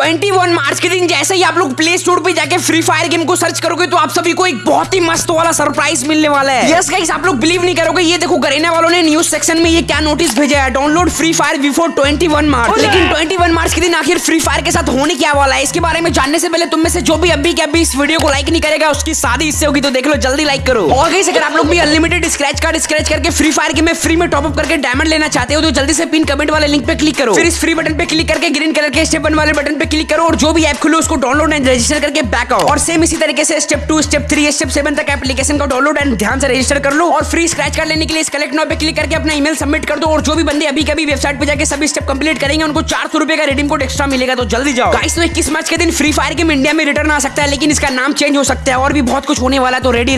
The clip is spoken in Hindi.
ट्वेंटी वन मार्च के दिन जैसे ही आप लोग प्ले स्टोर पे जाके फ्री फायर गेम को सर्च करोगे तो आप सभी को एक बहुत ही मस्त वाला सरप्राइज़ मिलने वाला है। यस गाइस आप लोग बिलीव नहीं करोगे। ये देखो गरेना वालों ने न्यूज़ सेक्शन में ये क्या नोटिस भेजा है। Download free fire before twenty one March लेकिन ट्वेंटी वन मार्च के दिन आखिर फ्री फायर के साथ होने क्या वाला है? इसके बारे में जानने से पहले तुम में से जो भी अभी के अभी इस वीडियो को लाइक नहीं करेगा उसकी शादी इससे होगी तो देख लो जल्दी लाइक करो। और गाइस अगर आप लोग भी अनलिमिटेड स्क्रैच कार्ड स्क्रैच करके फ्री फायर गेम में फ्री में टॉप अप करके डायमंड लेना चाहते हो तो जल्दी से पिन कमेंट वाले लिंक पे क्लिक करो। फिर इस फ्री बटन पे क्लिक करके ग्रीन कलर के स्टेपन वाले बटन पे क्लिक करो और जो भी ऐप खुलो, उसको डाउनलोड एंड रजिस्टर करके बैक आओ। और सेम इसी तरीके से step two step three step seven तक एप्लीकेशन का डाउनलोड एंड ध्यान से रजिस्टर कर लो और फ्री स्क्रैच कार्ड लेने के लिए इस कलेक्ट नाउ पे क्लिक करके अपना ईमेल सबमिट कर दो और जो भी बंदे अभी कभी वेबसाइट पे जाकर सभी स्टेप कंप्लीट करेंगे, उनको चार सौ रुपए का रिडीम कोड एक्स्ट्रा मिलेगा तो जल्दी जाओ। गाइस तो इक्कीस मार्च के दिन फ्री फायर गेम इंडिया में रिटर्न आ सकता है, लेकिन इसका नाम चेंज हो सकता है और भी बहुत कुछ होने वाला तो रेडी